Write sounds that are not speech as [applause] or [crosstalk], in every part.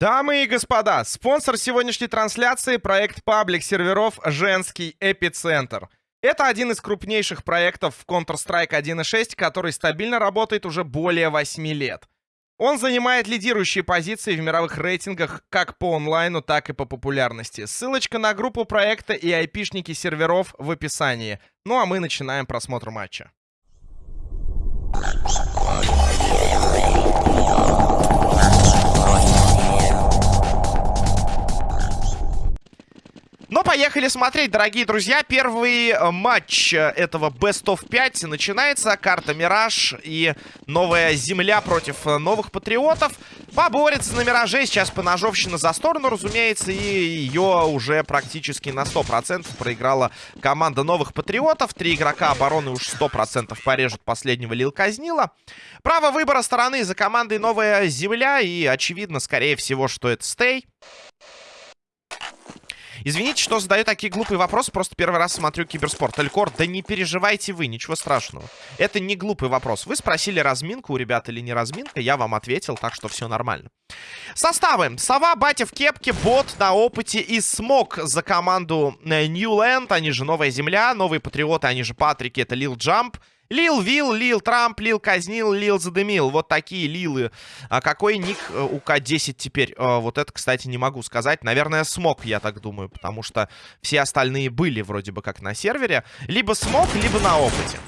Дамы и господа, спонсор сегодняшней трансляции – проект паблик серверов «Женский эпицентр». Это один из крупнейших проектов в Counter-Strike 1.6, который стабильно работает уже более 8 лет. Он занимает лидирующие позиции в мировых рейтингах как по онлайну, так и по популярности. Ссылочка на группу проекта и айпишники серверов в описании. Ну а мы начинаем просмотр матча. Но поехали смотреть, дорогие друзья. Первый э, матч э, этого Best of 5 начинается. Карта Мираж и новая земля против э, новых патриотов. Поборется на Мираже. Сейчас поножовщина за сторону, разумеется. И ее уже практически на 100% проиграла команда новых патриотов. Три игрока обороны уж 100% порежут последнего Лил Казнила. Право выбора стороны за командой новая земля. И очевидно, скорее всего, что это стей. Извините, что задаю такие глупые вопросы, просто первый раз смотрю киберспорт. Элькор, да не переживайте вы, ничего страшного. Это не глупый вопрос. Вы спросили разминку у ребят или не разминка, я вам ответил, так что все нормально. Составы. Сова, Батя в кепке, Бот на опыте и Смок за команду Ньюленд, они же Новая Земля, Новые Патриоты, они же Патрики, это Лил Джамп. Лил Вил, Лил Трамп, Лил Казнил, Лил Задымил. Вот такие Лилы. А какой ник э, у К-10 теперь? А, вот это, кстати, не могу сказать. Наверное, смог, я так думаю. Потому что все остальные были вроде бы как на сервере. Либо смог, либо на опыте.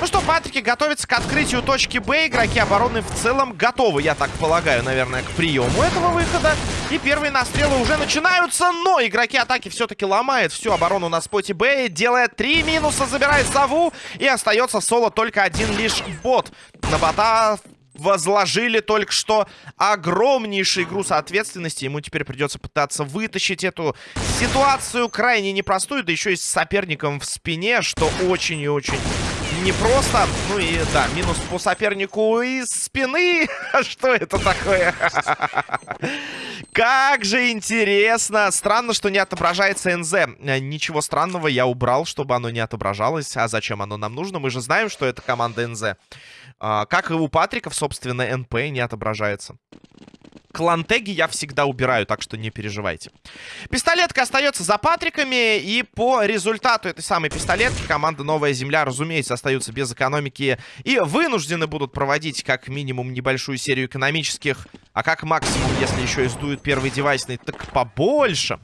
Ну что, Патрики готовятся к открытию точки Б. Игроки обороны в целом готовы, я так полагаю, наверное, к приему этого выхода. И первые настрелы уже начинаются, но игроки атаки все-таки ломают всю оборону на споте Б. Делает три минуса, забирает сову. И остается соло только один лишь бот. На бота возложили только что огромнейший груз ответственности. Ему теперь придется пытаться вытащить эту ситуацию крайне непростую, да еще и с соперником в спине, что очень и очень непросто. Ну и да, минус по сопернику из спины. [laughs] Что это такое? [laughs] Как же интересно. Странно, что не отображается НЗ. Ничего странного я убрал, чтобы оно не отображалось. А зачем оно нам нужно? Мы же знаем, что это команда НЗ. А, как и у Патриков, собственно, НП не отображается клантеги я всегда убираю, так что не переживайте. Пистолетка остается за Патриками, и по результату этой самой пистолетки команда Новая Земля, разумеется, остаются без экономики и вынуждены будут проводить как минимум небольшую серию экономических, а как максимум, если еще и сдуют первый девайсный, так побольше.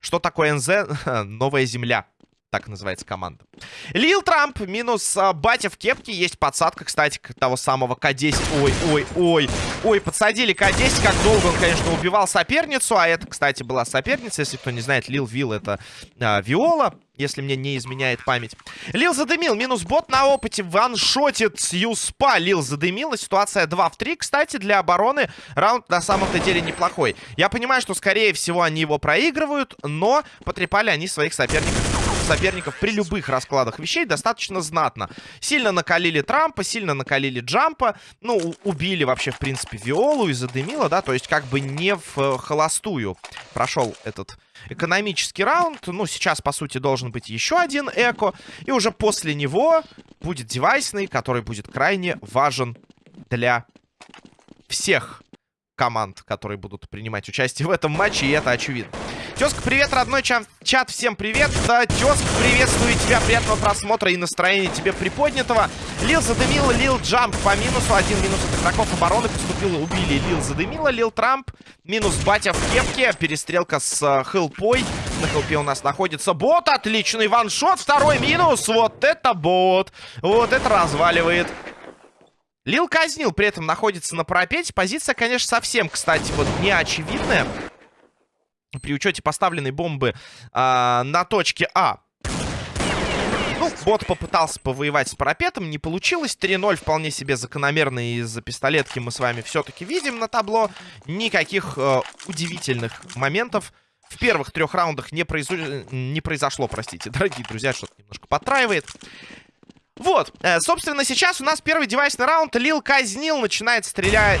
Что такое НЗ? [laughs] Новая Земля. Так называется команда. Лил Трамп минус а, батя в кепке. Есть подсадка, кстати, того самого К-10. Ой, ой, ой. Ой, подсадили К-10. Как долго он, конечно, убивал соперницу. А это, кстати, была соперница. Если кто не знает, Лил Вил это а, Виола. Если мне не изменяет память. Лил задымил. Минус бот на опыте. Ваншотит Юспа. Лил задымил. И ситуация 2 в 3. Кстати, для обороны раунд на самом-то деле неплохой. Я понимаю, что, скорее всего, они его проигрывают. Но потрепали они своих соперников соперников при любых раскладах вещей достаточно знатно. Сильно накалили Трампа, сильно накалили Джампа. Ну, убили вообще, в принципе, Виолу и задымило, да, то есть как бы не в э, холостую прошел этот экономический раунд. Ну, сейчас, по сути, должен быть еще один эко. И уже после него будет девайсный, который будет крайне важен для всех команд, которые будут принимать участие в этом матче, и это очевидно. Тезка, привет, родной чат, чат, всем привет. Тезка, приветствую тебя, приятного просмотра и настроения тебе приподнятого. Лил задымила, Лил Джамп по минусу, один минус от игроков обороны поступил, убили Лил задымила, Лил Трамп, минус Батя в кепке, перестрелка с uh, хелпой. На хелпе у нас находится бот, отличный ваншот, второй минус, вот это бот, вот это разваливает. Лил казнил, при этом находится на пропете. Позиция, конечно, совсем, кстати, вот не очевидная при учете поставленной бомбы э, на точке А. Ну, бот попытался повоевать с парапетом, не получилось. 3-0 вполне себе закономерно из-за пистолетки мы с вами все-таки видим на табло. Никаких э, удивительных моментов в первых трех раундах не, произо... не произошло, простите. [laughs] Дорогие друзья, что-то немножко потраивает. Вот, э, собственно, сейчас у нас первый девайсный раунд. Лил казнил, начинает стрелять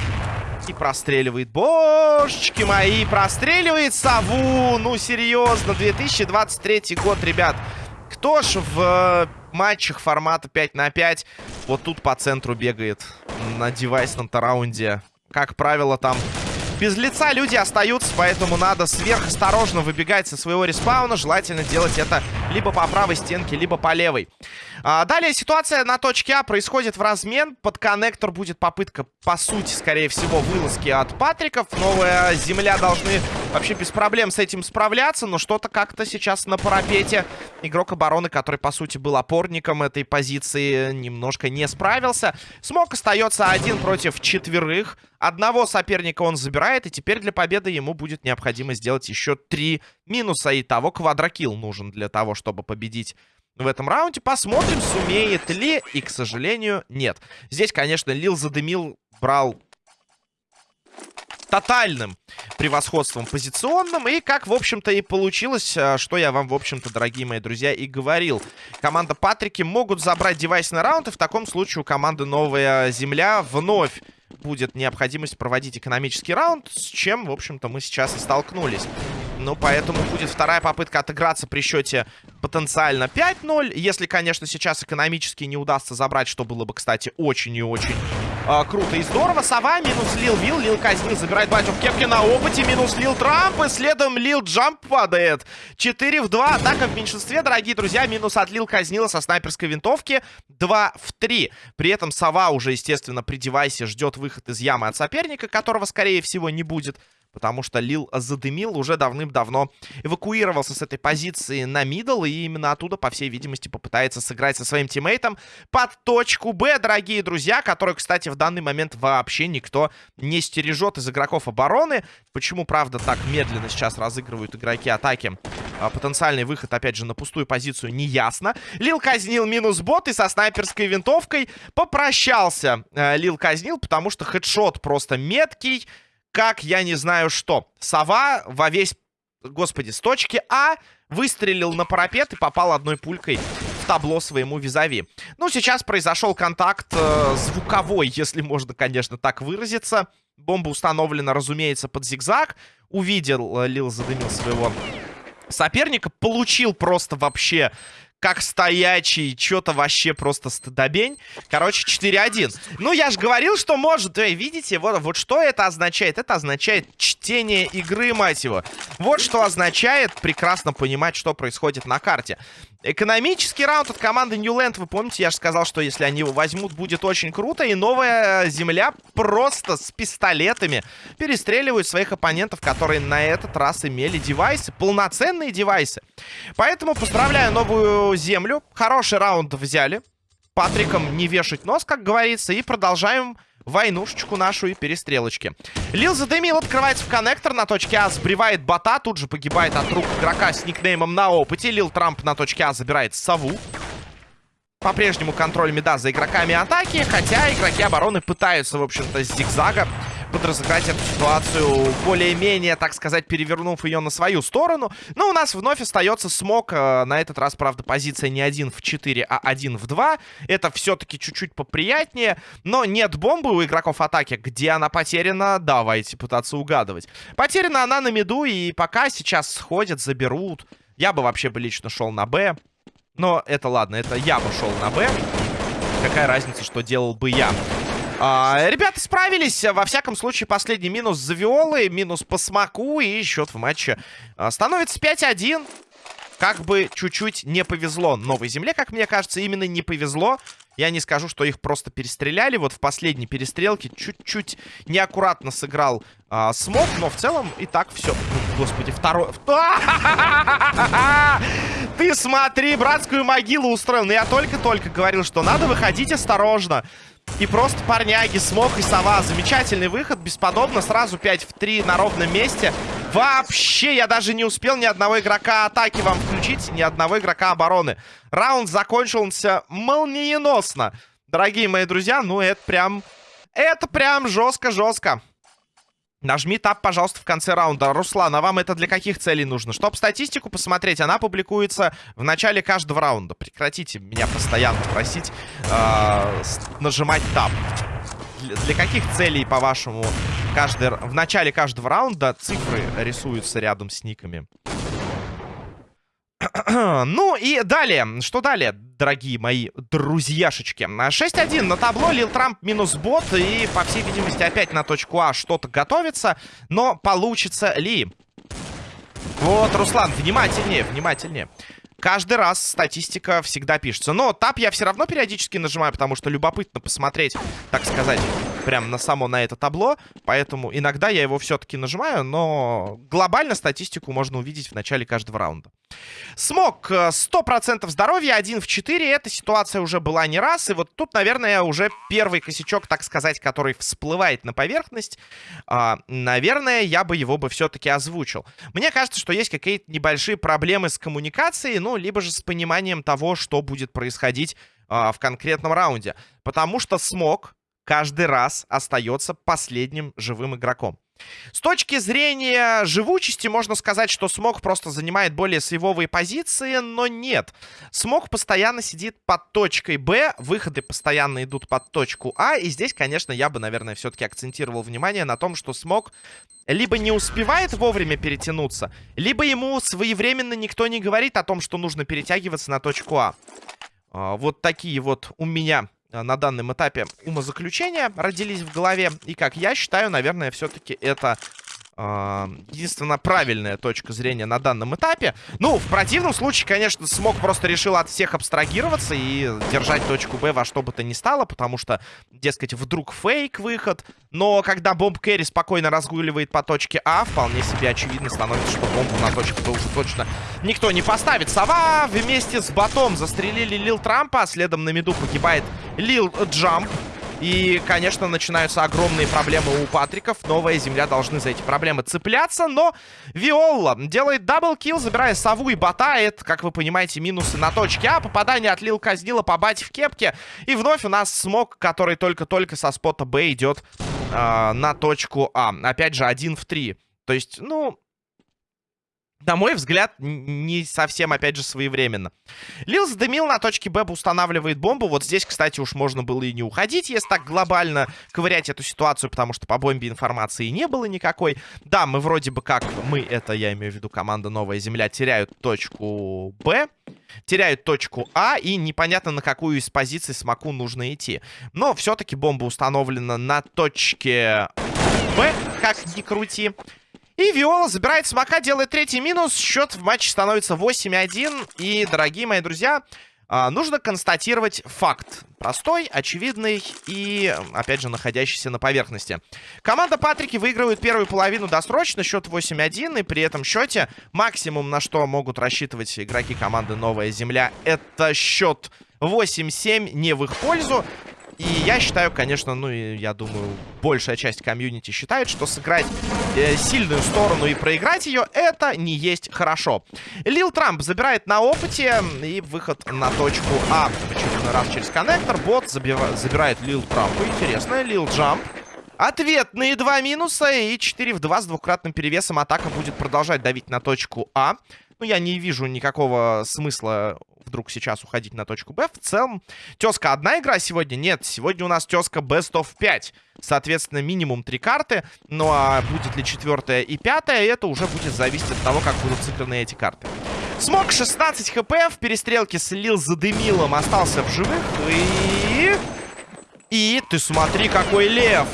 и простреливает. Божечки мои, простреливает сову. Ну, серьезно, 2023 год, ребят. Кто ж в э, матчах формата 5 на 5 вот тут по центру бегает на девайсном-то раунде? Как правило, там Без лица люди остаются, поэтому надо сверхосторожно выбегать со своего респауна. Желательно делать это либо по правой стенке, либо по левой. А, далее ситуация на точке А происходит в размен. Под коннектор будет попытка, по сути, скорее всего, вылазки от Патриков. Новая земля должны вообще без проблем с этим справляться. Но что-то как-то сейчас на парапете игрок обороны, который, по сути, был опорником этой позиции, немножко не справился. Смог остается один против четверых. Одного соперника он забирает, и теперь для победы ему будет необходимо сделать еще три минуса. И того квадрокилл нужен для того, чтобы победить в этом раунде. Посмотрим, сумеет ли, и, к сожалению, нет. Здесь, конечно, Лил задымил, брал тотальным превосходством позиционным. И как, в общем-то, и получилось, а, что я вам, в общем-то, дорогие мои друзья, и говорил. Команда Патрики могут забрать девайс на раунд, и в таком случае у команды Новая Земля вновь будет необходимость проводить экономический раунд, с чем, в общем-то, мы сейчас и столкнулись. Ну, поэтому будет вторая попытка отыграться при счете потенциально 5-0. Если, конечно, сейчас экономически не удастся забрать, что было бы, кстати, очень и очень э, круто и здорово. Сова минус Лил Вил. Лил Казнил забирает батю в кепке на опыте. Минус Лил Трамп. И следом Лил Джамп падает. 4 в 2. Атака в меньшинстве, дорогие друзья. Минус от Лил Казнила со снайперской винтовки. 2 в 3. При этом Сова уже, естественно, при девайсе ждет выход из ямы от соперника, которого, скорее всего, не будет. Потому что Лил Задымил, уже давным-давно эвакуировался с этой позиции на middle. И именно оттуда, по всей видимости, попытается сыграть со своим тиммейтом под точку Б, дорогие друзья. Которую, кстати, в данный момент вообще никто не стережет из игроков обороны. Почему, правда, так медленно сейчас разыгрывают игроки атаки? А, потенциальный выход, опять же, на пустую позицию не ясно. Лил казнил минус бот и со снайперской винтовкой попрощался. Э, Лил казнил, потому что хедшот просто меткий как я не знаю что. Сова во весь, господи, с точки А выстрелил на парапет и попал одной пулькой в табло своему визави. Ну, сейчас произошел контакт э, звуковой, если можно, конечно, так выразиться. Бомба установлена, разумеется, под зигзаг. Увидел, э, Лил задымил своего соперника, получил просто вообще как стоячий, что-то вообще просто стыдобень. Короче, 4-1. Ну, я же говорил, что может. Эй, видите, вот, вот что это означает? Это означает чтение игры, мать его. Вот что означает прекрасно понимать, что происходит на карте. Экономический раунд от команды Ньюленд. Вы помните, я же сказал, что если они его возьмут, будет очень круто. И новая земля просто с пистолетами перестреливают своих оппонентов, которые на этот раз имели девайсы. Полноценные девайсы. Поэтому поздравляю новую землю. Хороший раунд взяли. Патриком не вешать нос, как говорится. И продолжаем войнушечку нашу и перестрелочки. Лил задымил, открывается в коннектор на точке А, сбривает бота, тут же погибает от рук игрока с никнеймом на опыте. Лил Трамп на точке А забирает сову. По-прежнему контроль меда за игроками атаки, хотя игроки обороны пытаются, в общем-то, с зигзага подразыграть эту ситуацию, более-менее, так сказать, перевернув ее на свою сторону. Но у нас вновь остается смог. Э, на этот раз, правда, позиция не 1 в 4, а 1 в 2. Это все-таки чуть-чуть поприятнее. Но нет бомбы у игроков атаки. Где она потеряна? Давайте пытаться угадывать. Потеряна она на миду, и пока сейчас сходят, заберут. Я бы вообще бы лично шел на Б. Но это ладно, это я бы шел на Б. Какая разница, что делал бы я. А, ребята справились. Во всяком случае, последний минус за Виолы, минус по смоку. И счет в матче а, становится 5-1. Как бы чуть-чуть не повезло Новой Земле, как мне кажется, именно не повезло. Я не скажу, что их просто перестреляли. Вот в последней перестрелке чуть-чуть неаккуратно сыграл а, Смок, но в целом и так все. Господи, второй... [laughs] Ты смотри, братскую могилу устроил. Но я только-только говорил, что надо выходить осторожно. И просто парняги, смог и сова. Замечательный выход, бесподобно. Сразу 5 в 3 на ровном месте. Вообще, я даже не успел ни одного игрока атаки вам включить, ни одного игрока обороны. Раунд закончился молниеносно. Дорогие мои друзья, ну это прям... Это прям жестко-жестко. Нажми тап, пожалуйста, в конце раунда. Руслан, а вам это для каких целей нужно? Чтоб статистику посмотреть, она публикуется в начале каждого раунда. Прекратите меня постоянно просить э, нажимать тап. Для, каких целей, по-вашему, каждый, в начале каждого раунда цифры рисуются рядом с никами? [clears throat] ну и далее. Что далее, дорогие мои друзьяшечки? 6-1 на табло. Лил Трамп минус бот. И, по всей видимости, опять на точку А что-то готовится. Но получится ли? Вот, Руслан, внимательнее, внимательнее. Каждый раз статистика всегда пишется. Но тап я все равно периодически нажимаю, потому что любопытно посмотреть, так сказать, прям на само на это табло. Поэтому иногда я его все-таки нажимаю, но глобально статистику можно увидеть в начале каждого раунда. Смог 100% э, здоровья, 1 в 4. Эта ситуация уже была не раз. И вот тут, наверное, уже первый косячок, так сказать, который всплывает на поверхность. А, наверное, я бы его бы все-таки озвучил. Мне кажется, что есть какие-то небольшие проблемы с коммуникацией, ну, либо же с пониманием того, что будет происходить а, в конкретном раунде. Потому что Смог каждый раз остается последним живым игроком. С точки зрения живучести можно сказать, что Смог просто занимает более сейвовые позиции, но нет. Смог постоянно сидит под точкой Б, выходы постоянно идут под точку А, и здесь, конечно, я бы, наверное, все-таки акцентировал внимание на том, что Смог либо не успевает вовремя перетянуться, либо ему своевременно никто не говорит о том, что нужно перетягиваться на точку А. а вот такие вот у меня на данном этапе умозаключения родились в голове. И, как я считаю, наверное, все-таки это единственно правильная точка зрения на данном этапе. Ну, в противном случае, конечно, Смог просто решил от всех абстрагироваться и держать точку Б во что бы то ни стало, потому что, дескать, вдруг фейк выход. Но когда Бомб Керри спокойно разгуливает по точке А, вполне себе очевидно становится, что бомбу на точку Б уже точно никто не поставит. Сова вместе с Батом застрелили Лил Трампа, а следом на миду погибает Лил Джамп. И, конечно, начинаются огромные проблемы у Патриков. Новая земля должны за эти проблемы цепляться. Но Виола делает double kill, забирая сову и бота. Это, как вы понимаете, минусы на точке А. Попадание от Лил Казнила по бате в кепке. И вновь у нас smoke, который только-только со spot а Б идет э, на точку А. Опять же, один в три. То есть, ну, на мой взгляд, не совсем, опять же, своевременно. Лил задымил на точке Б, устанавливает бомбу. Вот здесь, кстати, уж можно было и не уходить, если так глобально ковырять эту ситуацию, потому что по бомбе информации не было никакой. Да, мы вроде бы как, мы, это я имею в виду команда Новая Земля, теряют точку Б, теряют точку А, и непонятно, на какую из позиций Смоку нужно идти. Но все-таки бомба установлена на точке Б, как ни крути. И Виола забирает смока, делает третий минус. Счет в матче становится 8-1. И, дорогие мои друзья, а, нужно констатировать факт. Простой, очевидный и, опять же, находящийся на поверхности. Команда Патрики выигрывает первую половину досрочно, счет 8-1. И при этом счете максимум, на что могут рассчитывать игроки команды Новая Земля, это счет 8-7 не в их пользу. И я считаю, конечно, ну и я думаю, большая часть комьюнити считает, что сыграть э, сильную сторону и проиграть ее, это не есть хорошо. Лил Трамп забирает на опыте и выход на точку А в очередной раз через коннектор. Бот забирает Лил Трампа. Интересно, Лил Джамп. Ответные два минуса и 4 в 2 с двукратным перевесом. Атака будет продолжать давить на точку А. Ну, я не вижу никакого смысла вдруг сейчас уходить на точку Б. В целом, тезка одна игра сегодня? Нет, сегодня у нас тезка Best of 5. Соответственно, минимум три карты. Ну а будет ли четвертая и пятая, это уже будет зависеть от того, как будут сыграны эти карты. Смог 16 хп в перестрелке слил за Демилом, остался в живых. И... И ты смотри, какой лев!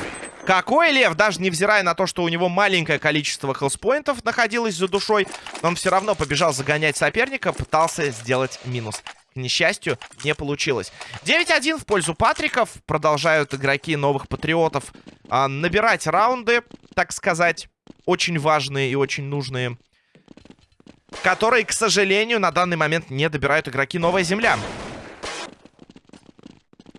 Какой лев, даже невзирая на то, что у него маленькое количество хелспоинтов находилось за душой, он все равно побежал загонять соперника, пытался сделать минус. К несчастью, не получилось. 9-1 в пользу Патриков. Продолжают игроки новых патриотов а, набирать раунды, так сказать, очень важные и очень нужные. Которые, к сожалению, на данный момент не добирают игроки Новая Земля.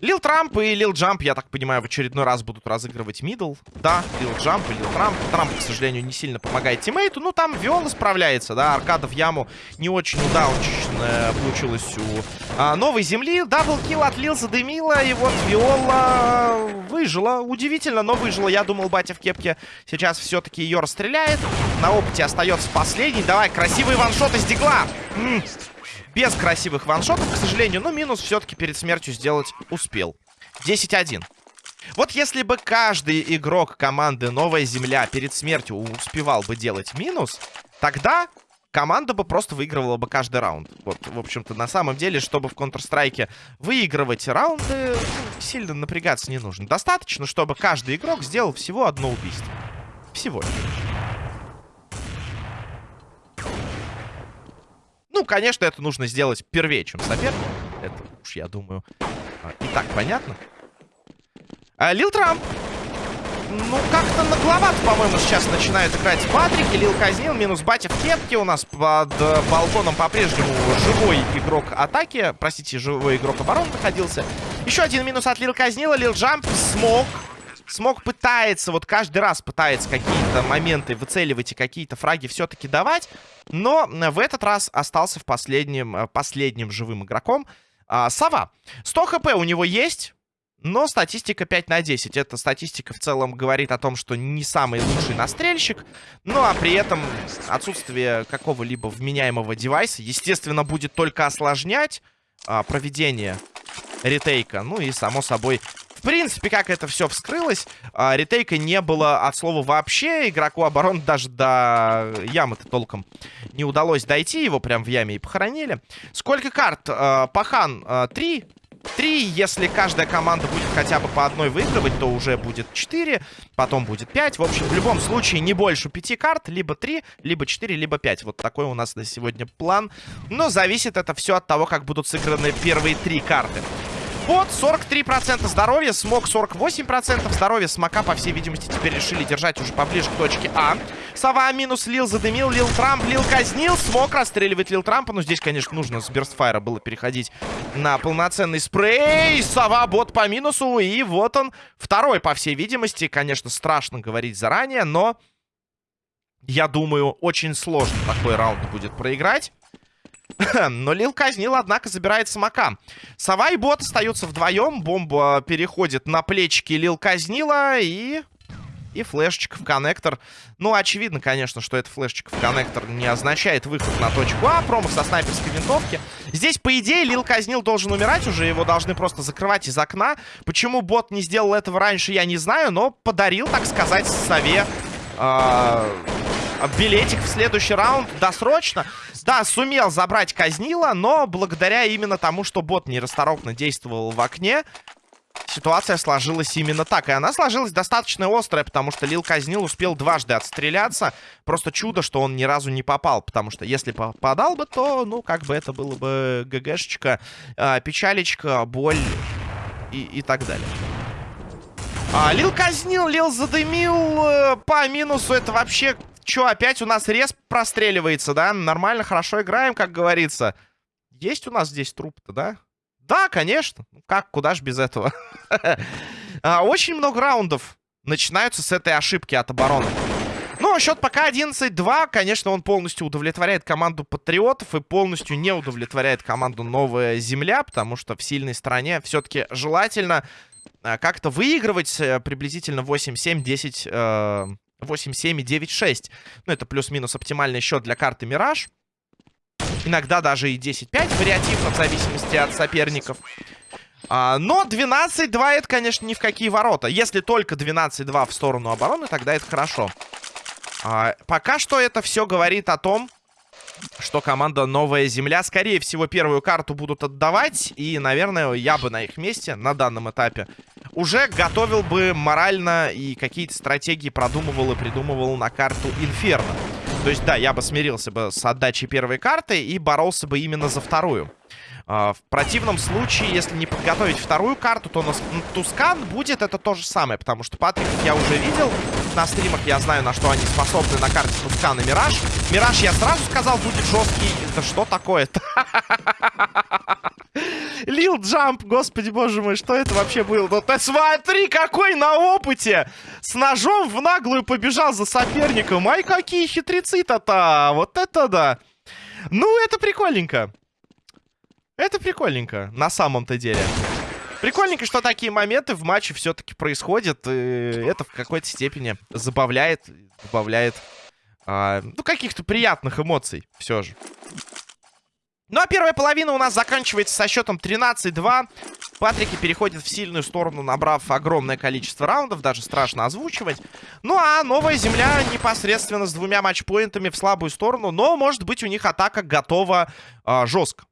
Лил Трамп и Лил Джамп, я так понимаю, в очередной раз будут разыгрывать мидл. Да, Лил Джамп и Лил Трамп. Трамп, к сожалению, не сильно помогает тиммейту. Ну, там Виола справляется, да. Аркада в яму не очень удаунчично получилось у а, новой земли. Даблкил отлил, задымила. И вот Виола выжила. Удивительно, но выжила. Я думал, батя в кепке сейчас все-таки ее расстреляет. На опыте остается последний. Давай, красивый ваншот из дигла. Без красивых ваншотов, к сожалению. Но минус все-таки перед смертью сделать успел. 10-1. Вот если бы каждый игрок команды Новая Земля перед смертью успевал бы делать минус, тогда команда бы просто выигрывала бы каждый раунд. Вот, в общем-то, на самом деле, чтобы в Counter-Strike выигрывать раунды, ну, сильно напрягаться не нужно. Достаточно, чтобы каждый игрок сделал всего одно убийство. Всего Ну, конечно, это нужно сделать первее, чем соперник. Это уж, я думаю, а, и так понятно. А, Лил Трамп ну, как-то нагловато, по-моему, сейчас начинают играть Патрик. Лил казнил, минус батя в кепке. У нас под э, балконом по-прежнему живой игрок атаки. Простите, живой игрок обороны находился. Еще один минус от Лил казнила. Лил Джамп смог. Смог пытается, вот каждый раз пытается какие-то моменты выцеливать и какие-то фраги все-таки давать. Но в этот раз остался в последнем, э, последним живым игроком. А, Сова. 100 хп у него есть. Но статистика 5 на 10. Эта статистика в целом говорит о том, что не самый лучший настрельщик. Ну а при этом отсутствие какого-либо вменяемого девайса, естественно, будет только осложнять а, проведение ретейка. Ну и, само собой, в принципе, как это все вскрылось, а, ретейка не было от слова вообще. Игроку обороны даже до ямы-то толком не удалось дойти. Его прям в яме и похоронили. Сколько карт? А, Пахан а, 3. 3. Если каждая команда будет хотя бы по одной выигрывать, то уже будет 4. Потом будет 5. В общем, в любом случае не больше 5 карт. Либо 3, либо 4, либо 5. Вот такой у нас на сегодня план. Но зависит это все от того, как будут сыграны первые 3 карты. Бот 43% здоровья, смог 48% здоровья. Смока, по всей видимости, теперь решили держать уже поближе к точке А. Сова минус Лил задымил, Лил Трамп, Лил казнил. Смог расстреливать Лил Трампа. Но здесь, конечно, нужно с Берстфайра было переходить на полноценный спрей. Сова бот по минусу. И вот он, второй, по всей видимости. Конечно, страшно говорить заранее, но... Я думаю, очень сложно такой раунд будет проиграть. [clears throat] Но Лил казнил, однако, забирает самока. Сова и бот остаются вдвоем. Бомба переходит на плечики Лил казнила и... И флешечка в коннектор. Ну, очевидно, конечно, что это флешечка в коннектор не означает выход на точку А. Промах со снайперской винтовки. Здесь, по идее, Лил Казнил должен умирать уже. Его должны просто закрывать из окна. Почему бот не сделал этого раньше, я не знаю. Но подарил, так сказать, сове... Э билетик следующий раунд досрочно. Да, сумел забрать Казнила, но благодаря именно тому, что бот нерасторопно действовал в окне, ситуация сложилась именно так. И она сложилась достаточно острая, потому что Лил Казнил успел дважды отстреляться. Просто чудо, что он ни разу не попал, потому что если попадал бы, то, ну, как бы это было бы ГГшечка, э, печалечка, боль и, и так далее. А, Лил казнил, Лил задымил э, по минусу. Это вообще Че, опять у нас рез простреливается, да? Нормально, хорошо играем, как говорится. Есть у нас здесь труп-то, да? Да, конечно. Ну как, куда ж без этого? [laughs] А, очень много раундов начинаются с этой ошибки от обороны. Ну, счет пока 11-2. Конечно, он полностью удовлетворяет команду Патриотов и полностью не удовлетворяет команду Новая Земля, потому что в сильной стороне все-таки желательно а, как-то выигрывать э, приблизительно 8-7-10 8-7 и 9-6. Ну, это плюс-минус оптимальный счет для карты Мираж. Иногда даже и 10-5 вариативно, в зависимости от соперников. А, но 12-2 это, конечно, ни в какие ворота. Если только 12-2 в сторону обороны, тогда это хорошо. А, пока что это все говорит о том, что команда Новая Земля, скорее всего, первую карту будут отдавать. И, наверное, я бы на их месте на данном этапе уже готовил бы морально и какие-то стратегии продумывал и придумывал на карту Инферно. То есть, да, я бы смирился бы с отдачей первой карты и боролся бы именно за вторую. А, в противном случае, если не подготовить вторую карту, то на Тускан будет это то же самое, потому что Патрик я уже видел. На стримах я знаю, на что они способны на карте Тускан и Мираж. Мираж, я сразу сказал, будет жесткий. Это что такое-то? [laughs] Лил Джамп, господи боже мой, что это вообще было? Ну ты смотри, какой на опыте! С ножом в наглую побежал за соперником. Ай, какие хитрецы-то-то! Вот это да! Ну, это прикольненько. Это прикольненько, на самом-то деле. Прикольненько, что такие моменты в матче все-таки происходят. И это в какой-то степени забавляет, добавляет, а, ну, каких-то приятных эмоций все же. Ну, а первая половина у нас заканчивается со счетом 13-2. Патрики переходят в сильную сторону, набрав огромное количество раундов. Даже страшно озвучивать. Ну, а новая земля непосредственно с двумя матчпоинтами в слабую сторону. Но, может быть, у них атака готова э, жестко.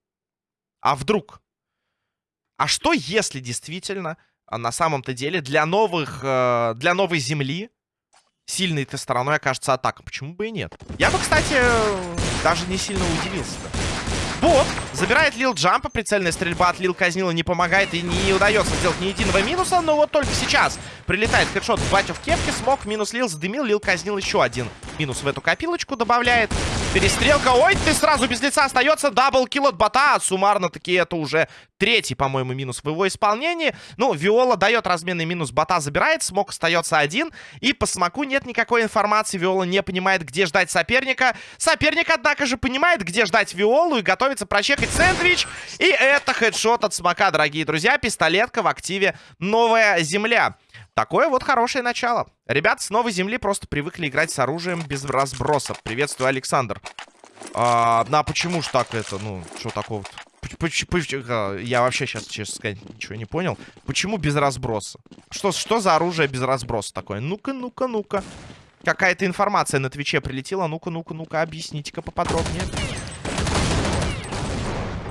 А вдруг? А что, если действительно, а, на самом-то деле, для новых, э, для новой земли сильной этой стороной окажется атака? Почему бы и нет? Я бы, кстати, даже не сильно удивился. -то. Бот забирает Лил Джампа. Прицельная стрельба от Лил Казнила не помогает и не удается сделать ни единого минуса. Но вот только сейчас прилетает хедшот в батю в кепке. Смог, минус Лил задымил. Лил Казнил еще один минус в эту копилочку добавляет. Перестрелка. Ой, ты сразу без лица остается. Даблкил от бота. Суммарно таки это уже третий, по-моему, минус в его исполнении. Ну, Виола дает разменный минус. Бота забирает. Смог остается один. И по смоку нет никакой информации. Виола не понимает, где ждать соперника. Соперник, однако же, понимает, где ждать Виолу. И готовится прочекать сэндвич. И это хедшот от смока, дорогие друзья. Пистолетка в активе «Новая земля». Такое вот хорошее начало. Ребят с новой земли просто привыкли играть с оружием без разбросов. Приветствую, Александр. А, ну, а почему ж так это? Ну, что такого-то? А, я вообще сейчас, честно сказать, ничего не понял. Почему без разброса? Что, что за оружие без разброса такое? Ну-ка, ну-ка, ну-ка. Какая-то информация на Твиче прилетела. Ну-ка, ну-ка, ну-ка, объясните-ка поподробнее.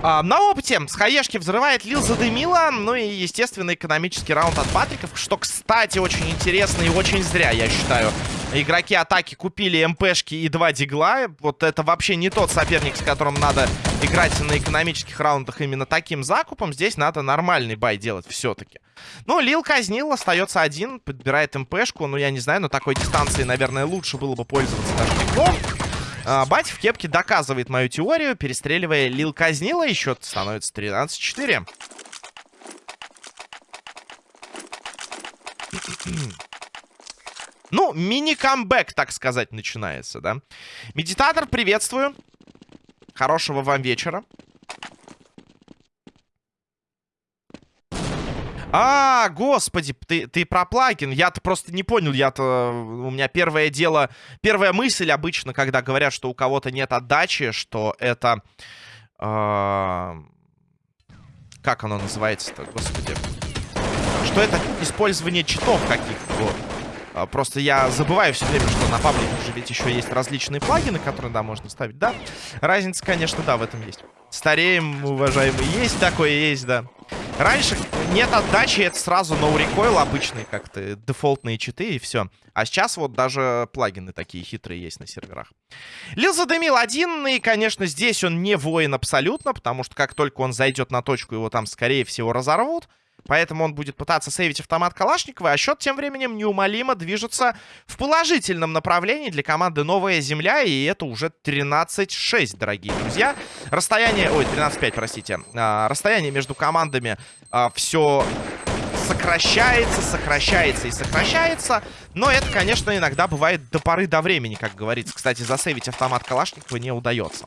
А, на опыте с хаешки взрывает Лил задымила. Ну и, естественно, экономический раунд от Патриков. Что, кстати, очень интересно и очень зря, я считаю. Игроки атаки купили МПшки и два дигла. Вот это вообще не тот соперник, с которым надо играть на экономических раундах именно таким закупом. Здесь надо нормальный бай делать все-таки. Ну, Лил казнил, остается один, подбирает МПшку. Ну, я не знаю, на такой дистанции, наверное, лучше было бы пользоваться даже диглом. А, Бать в кепке доказывает мою теорию, перестреливая Лил Казнила. И счет становится 13-4. Ну, мини-камбэк, так сказать, начинается, да? Медитатор, приветствую. Хорошего вам вечера. А, господи, ты, ты про плагин. Я-то просто не понял. Я-то... У меня первое дело... Первая мысль обычно, когда говорят, что у кого-то нет отдачи, что это... Э, как оно называется-то, господи? Что это использование читов каких-то, вот. А, просто я забываю все время, что на паблике же ведь еще есть различные плагины, которые, да, можно ставить. Да, разница, конечно, да, в этом есть. Стареем, уважаемый, есть такое, есть, да. Раньше нет отдачи, это сразу recoil обычные как-то, дефолтные читы и все. А сейчас вот даже плагины такие хитрые есть на серверах. Лил задымил один, и, конечно, здесь он не воин абсолютно, потому что как только он зайдет на точку, его там, скорее всего, разорвут. Поэтому он будет пытаться сейвить автомат Калашникова, а счет тем временем неумолимо движется в положительном направлении для команды «Новая Земля», и это уже 13-6, дорогие друзья. Расстояние... Ой, 13-5, простите. А, расстояние между командами а, все сокращается, сокращается и сокращается. Но это, конечно, иногда бывает до поры до времени, как говорится. Кстати, засейвить автомат Калашникова не удается.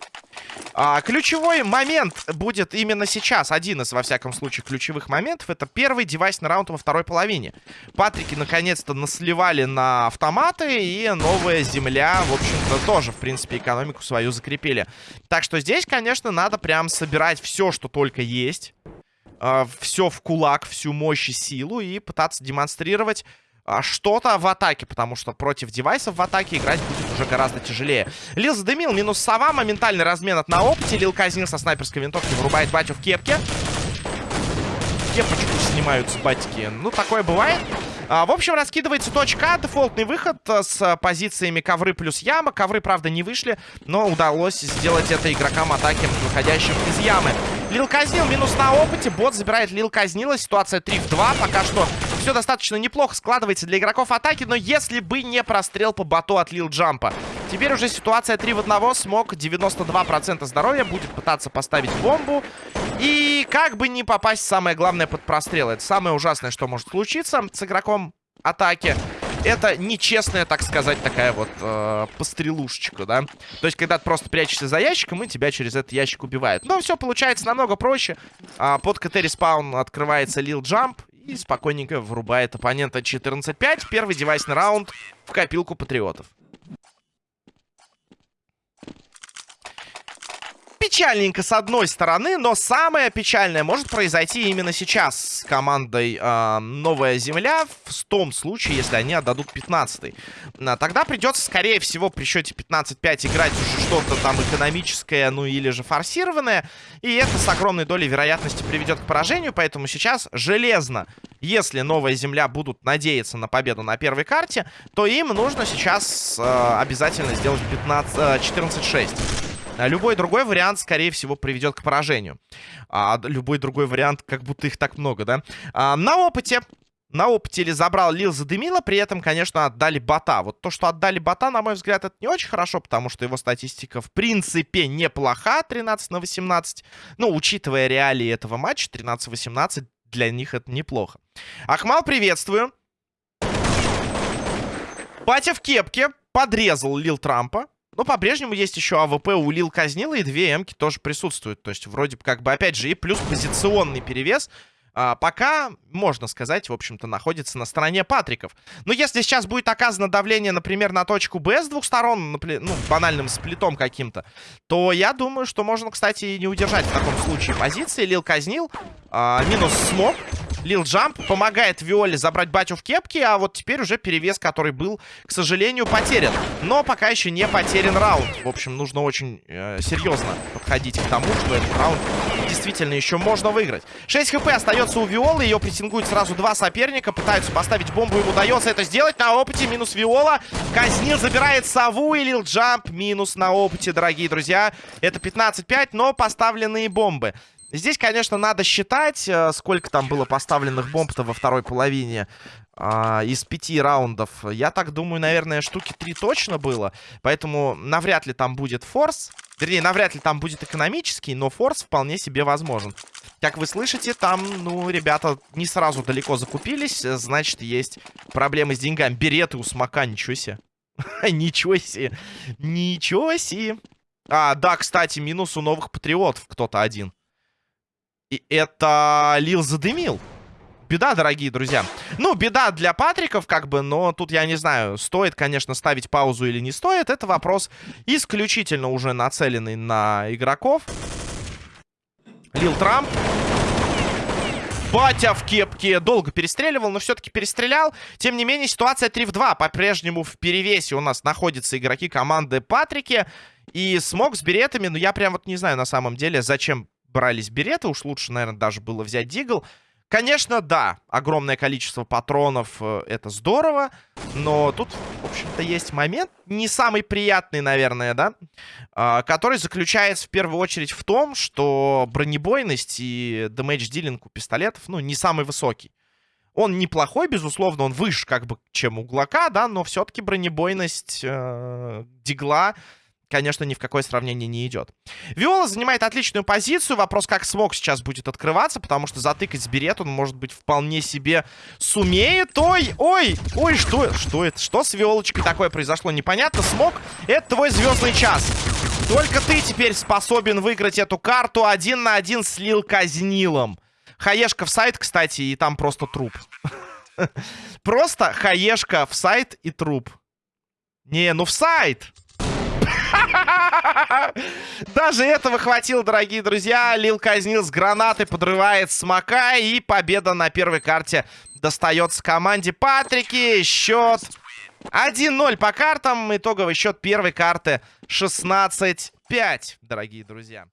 А, ключевой момент будет именно сейчас. Один из, во всяком случае, ключевых моментов. Это первый девайсный раунд во второй половине. Патрики, наконец-то, насливали на автоматы. И новая земля, в общем-то, тоже, в принципе, экономику свою закрепили. Так что здесь, конечно, надо прям собирать все, что только есть. А, все в кулак, всю мощь и силу. И пытаться демонстрировать а, что-то в атаке, потому что против девайсов в атаке играть будет уже гораздо тяжелее. Лил задымил, минус сова, моментальный размен от на опыте. Лил казнил со снайперской винтовки, вырубает батю в кепке. Кепочку снимаются батики. Ну, такое бывает. А, в общем, раскидывается точка. Дефолтный выход э, с позициями ковры плюс яма. Ковры, правда, не вышли, но удалось сделать это игрокам атаки, выходящим из ямы. Лил казнил, минус на опыте. Бот забирает Лил казнила. Ситуация 3 в 2. Пока что все достаточно неплохо складывается для игроков атаки, но если бы не прострел по боту от Лил Джампа. Теперь уже ситуация 3 в 1. Смог 92% здоровья. Будет пытаться поставить бомбу. И как бы не попасть, самое главное, под прострел. Это самое ужасное, что может случиться с игроком атаки. Это нечестная, так сказать, такая вот э, пострелушечка, да? То есть, когда ты просто прячешься за ящиком, и тебя через этот ящик убивают. Но все получается намного проще. А, под CT respawn открывается Лил Джамп. И спокойненько врубает оппонента 14-5. Первый девайсный раунд в копилку патриотов. Печальненько с одной стороны, но самое печальное может произойти именно сейчас с командой э, Новая Земля, в том случае, если они отдадут 15 -й. Тогда придется, скорее всего, при счете 15-5 играть уже что-то там экономическое, ну или же форсированное. И это с огромной долей вероятности приведет к поражению, поэтому сейчас железно, если Новая Земля будут надеяться на победу на первой карте, то им нужно сейчас э, обязательно сделать 15, э, 14-6. А любой другой вариант, скорее всего, приведет к поражению. А любой другой вариант, как будто их так много, да? А, на опыте на опыте или забрал Лил задымила, при этом, конечно, отдали бота. Вот то, что отдали бота, на мой взгляд, это не очень хорошо, потому что его статистика, в принципе, неплоха, 13 на 18. Ну, учитывая реалии этого матча, 13-18, для них это неплохо. Ахмал, приветствую. Батя в кепке подрезал Лил Трампа. Но по-прежнему есть еще AWP у Лил Казнила, и две Эмки тоже присутствуют. То есть вроде бы как бы, опять же, и плюс позиционный перевес а, пока, можно сказать, в общем-то, находится на стороне Патриков. Но если сейчас будет оказано давление, например, на точку Б с двух сторон, ну, банальным split ом каким-то, то я думаю, что можно, кстати, не удержать в таком случае позиции. Лил Казнил, а, минус smoke. Лил Джамп помогает Виоле забрать батю в кепке, а вот теперь уже перевес, который был, к сожалению, потерян. Но пока еще не потерян раунд. В общем, нужно очень э, серьезно подходить к тому, что этот раунд действительно еще можно выиграть. 6 хп остается у Виолы, ее прессингуют сразу два соперника, пытаются поставить бомбу, им удается это сделать. На опыте минус Виола, Казнил забирает сову и Лил Джамп минус на опыте, дорогие друзья. Это 15-5, но поставленные бомбы. Здесь, конечно, надо считать, э, сколько там было поставленных бомб-то во второй половине а, из пяти раундов. Я так думаю, наверное, штуки три точно было. Поэтому навряд ли там будет форс. Вернее, навряд ли там будет экономический, но форс вполне себе возможен. Как вы слышите, там, ну, ребята не сразу далеко закупились. Значит, есть проблемы с деньгами. Береты у смока, ничего себе. [laughs] Ничего себе. Ничего себе. А, да, кстати, минус у новых патриотов кто-то один. И это Лил задымил. Беда, дорогие друзья. Ну, беда для Патриков, как бы, но тут я не знаю, стоит, конечно, ставить паузу или не стоит. Это вопрос исключительно уже нацеленный на игроков. Лил Трамп. Батя в кепке долго перестреливал, но все-таки перестрелял. Тем не менее, ситуация 3 в 2. По-прежнему в перевесе у нас находятся игроки команды Патрики. И смог с беретами, но я прям вот не знаю на самом деле, зачем брались береты. Уж лучше, наверное, даже было взять дигл. Конечно, да, огромное количество патронов, э, это здорово, но тут, в общем-то, есть момент, не самый приятный, наверное, да, э, который заключается в первую очередь в том, что бронебойность и дэмэдж-дилинг у пистолетов, ну, не самый высокий. Он неплохой, безусловно, он выше, как бы, чем у Глока, да, но все-таки бронебойность э, дигла конечно, ни в какое сравнение не идет. Виола занимает отличную позицию. Вопрос, как смог сейчас будет открываться, потому что затыкать берет он, может быть, вполне себе сумеет. Ой, ой, ой, что, что это? Что с Виолочкой такое произошло? Непонятно. Смог, это твой звездный час. Только ты теперь способен выиграть эту карту один на один с Лил Казнилом. Хаешка в сайт, кстати, и там просто труп. [laughs] Просто хаешка в сайт и труп. Не, ну в сайт! [laughs] Даже этого хватило, дорогие друзья. Лил казнил с гранаты, подрывает смока. И победа на первой карте достается команде Патрики. Счет 1-0 по картам. Итоговый счет первой карты 16-5, дорогие друзья.